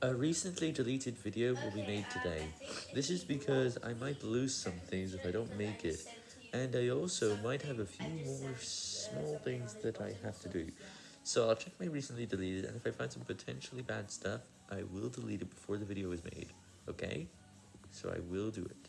A recently deleted video will be made today. This is because I might lose some things if I don't make it, and I also might have a few more small things that I have to do. So I'll check my recently deleted, and if I find some potentially bad stuff, I will delete it before the video is made, okay? So I will do it.